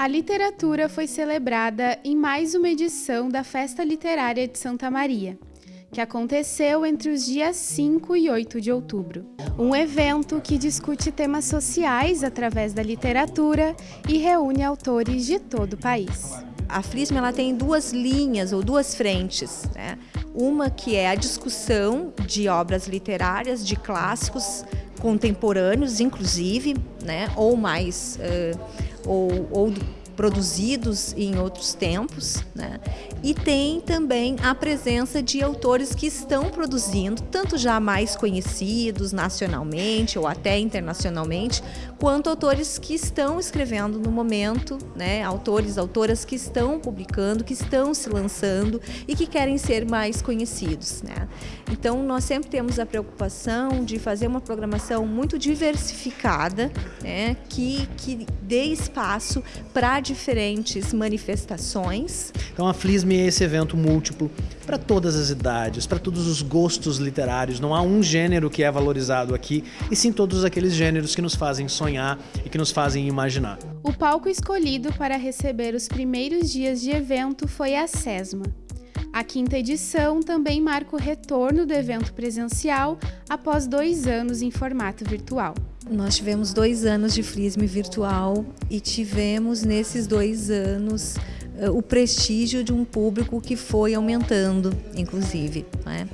A literatura foi celebrada em mais uma edição da Festa Literária de Santa Maria, que aconteceu entre os dias 5 e 8 de outubro. Um evento que discute temas sociais através da literatura e reúne autores de todo o país. A FLISM ela tem duas linhas ou duas frentes. Né? Uma que é a discussão de obras literárias, de clássicos contemporâneos, inclusive, né? ou mais... Uh, ou, ou produzidos em outros tempos, né? e tem também a presença de autores que estão produzindo, tanto já mais conhecidos nacionalmente ou até internacionalmente, quanto autores que estão escrevendo no momento, né? autores, autoras que estão publicando, que estão se lançando e que querem ser mais conhecidos. Né? Então, nós sempre temos a preocupação de fazer uma programação muito diversificada, né? que, que dê espaço para diferentes manifestações. Então a Flisme é esse evento múltiplo para todas as idades, para todos os gostos literários. Não há um gênero que é valorizado aqui, e sim todos aqueles gêneros que nos fazem sonhar e que nos fazem imaginar. O palco escolhido para receber os primeiros dias de evento foi a SESMA. A quinta edição também marca o retorno do evento presencial após dois anos em formato virtual. Nós tivemos dois anos de Frisme virtual e tivemos nesses dois anos eh, o prestígio de um público que foi aumentando, inclusive. Né?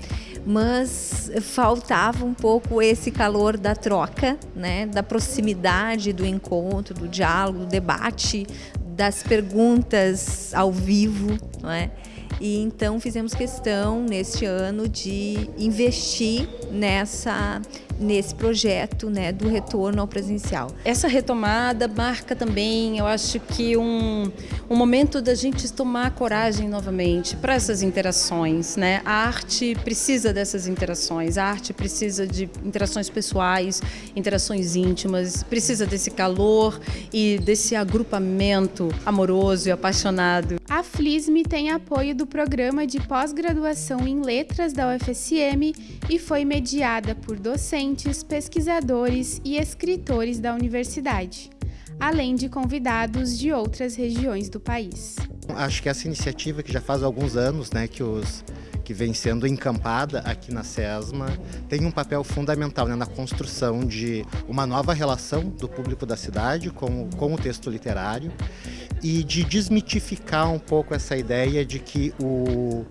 Mas faltava um pouco esse calor da troca, né? da proximidade do encontro, do diálogo, do debate, das perguntas ao vivo. Não é? E então fizemos questão neste ano de investir nessa nesse projeto né, do retorno ao presencial. Essa retomada marca também, eu acho que um, um momento da gente tomar coragem novamente para essas interações. Né? A arte precisa dessas interações, a arte precisa de interações pessoais, interações íntimas, precisa desse calor e desse agrupamento amoroso e apaixonado. A FLISM tem apoio do programa de pós-graduação em letras da UFSM e foi mediada por docentes, pesquisadores e escritores da universidade, além de convidados de outras regiões do país. Acho que essa iniciativa que já faz alguns anos, né, que os que vem sendo encampada aqui na SESMA, tem um papel fundamental né, na construção de uma nova relação do público da cidade com, com o texto literário e de desmitificar um pouco essa ideia de que o,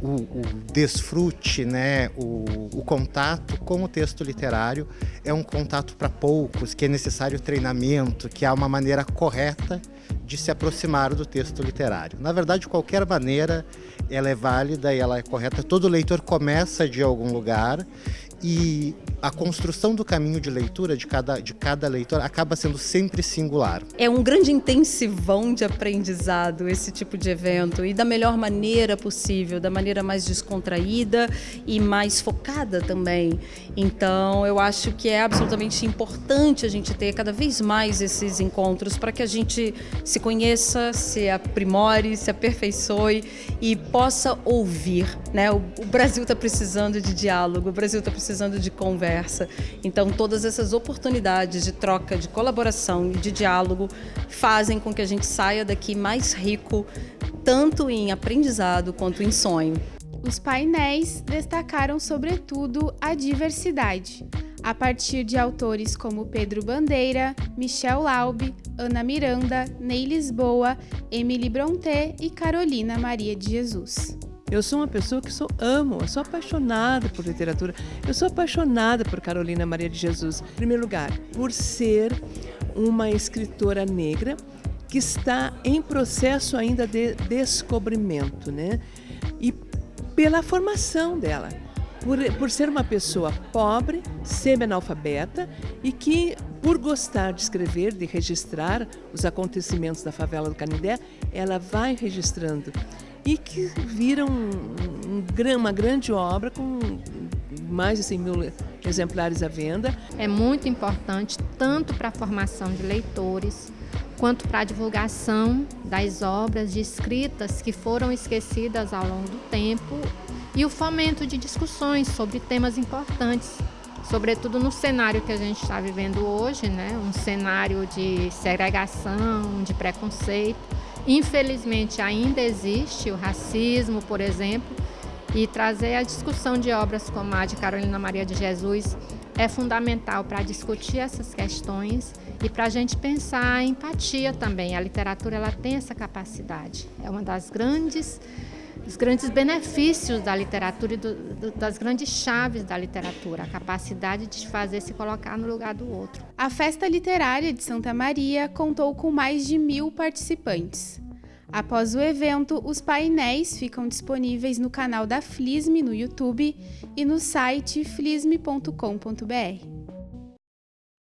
o, o desfrute, né, o, o, contato com o texto literário é um contato para poucos, que é necessário treinamento, que há uma maneira correta de se aproximar do texto literário. Na verdade, de qualquer maneira, ela é válida e ela é correta. Todo leitor começa de algum lugar e a construção do caminho de leitura de cada, de cada leitor acaba sendo sempre singular. É um grande intensivão de aprendizado esse tipo de evento e da melhor maneira possível, da maneira mais descontraída e mais focada também. Então eu acho que é absolutamente importante a gente ter cada vez mais esses encontros para que a gente se conheça, se aprimore, se aperfeiçoe e possa ouvir. Né? O, o Brasil está precisando de diálogo, o Brasil está precisando de conversa conversa. Então, todas essas oportunidades de troca, de colaboração e de diálogo fazem com que a gente saia daqui mais rico, tanto em aprendizado quanto em sonho. Os painéis destacaram, sobretudo, a diversidade, a partir de autores como Pedro Bandeira, Michel Laube, Ana Miranda, Ney Lisboa, Emily Brontë e Carolina Maria de Jesus. Eu sou uma pessoa que sou amo, eu sou apaixonada por literatura. Eu sou apaixonada por Carolina Maria de Jesus. Em primeiro lugar, por ser uma escritora negra que está em processo ainda de descobrimento, né? E pela formação dela, por, por ser uma pessoa pobre, semi-analfabeta e que, por gostar de escrever, de registrar os acontecimentos da favela do Canindé, ela vai registrando e que viram um, um, uma grande obra com mais de 100 mil exemplares à venda. É muito importante tanto para a formação de leitores, quanto para a divulgação das obras de escritas que foram esquecidas ao longo do tempo e o fomento de discussões sobre temas importantes sobretudo no cenário que a gente está vivendo hoje, né? um cenário de segregação, de preconceito. Infelizmente ainda existe o racismo, por exemplo, e trazer a discussão de obras como a de Carolina Maria de Jesus é fundamental para discutir essas questões e para a gente pensar a empatia também. A literatura ela tem essa capacidade. É uma das grandes os grandes benefícios da literatura e do, do, das grandes chaves da literatura, a capacidade de fazer se colocar no lugar do outro. A Festa Literária de Santa Maria contou com mais de mil participantes. Após o evento, os painéis ficam disponíveis no canal da Flisme no YouTube e no site flisme.com.br.